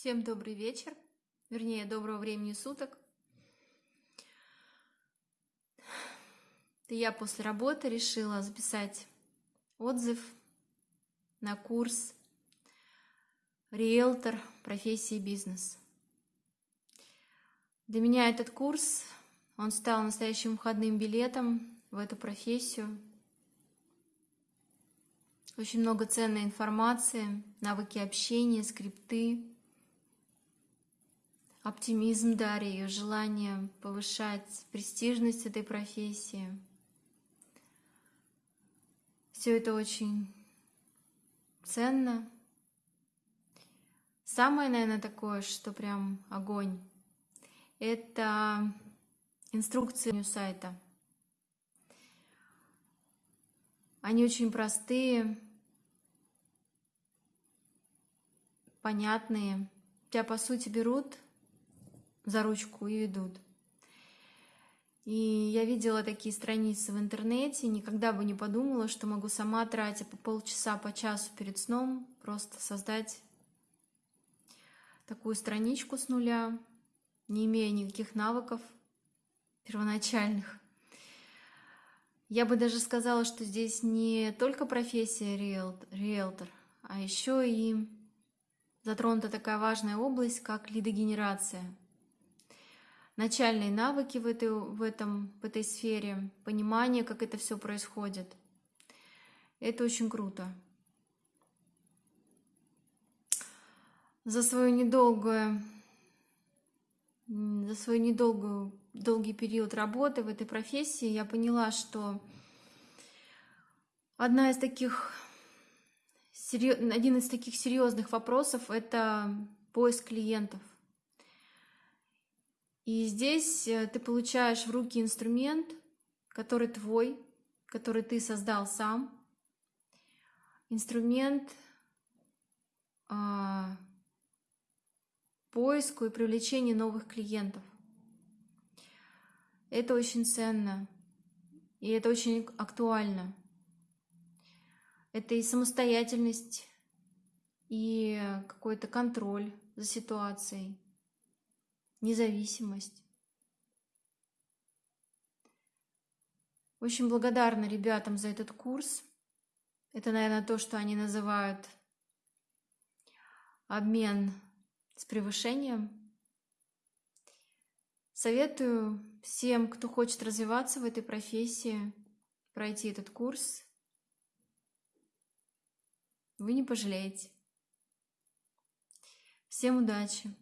Всем добрый вечер, вернее, доброго времени суток. Это я после работы решила записать отзыв на курс «Риэлтор. Профессии бизнес». Для меня этот курс, он стал настоящим входным билетом в эту профессию. Очень много ценной информации, навыки общения, скрипты, оптимизм Дарьи, ее желание повышать престижность этой профессии. Все это очень ценно. Самое, наверное, такое, что прям огонь, это инструкции сайта. Они очень простые, понятные. Тебя, по сути, берут за ручку и идут. И я видела такие страницы в интернете, никогда бы не подумала, что могу сама, тратя по полчаса, по часу перед сном, просто создать такую страничку с нуля, не имея никаких навыков первоначальных. Я бы даже сказала, что здесь не только профессия риэлтор, а еще и затронута такая важная область, как лидогенерация – начальные навыки в этой, в, этом, в этой сфере, понимание, как это все происходит. Это очень круто. За свою недолгую, за свой недолгую, долгий период работы в этой профессии я поняла, что одна из таких, один из таких серьезных вопросов – это поиск клиентов – и здесь э, ты получаешь в руки инструмент, который твой, который ты создал сам. Инструмент а, поиску и привлечения новых клиентов. Это очень ценно, и это очень актуально. Это и самостоятельность, и какой-то контроль за ситуацией независимость. Очень благодарна ребятам за этот курс. Это, наверное, то, что они называют обмен с превышением. Советую всем, кто хочет развиваться в этой профессии, пройти этот курс. Вы не пожалеете. Всем удачи!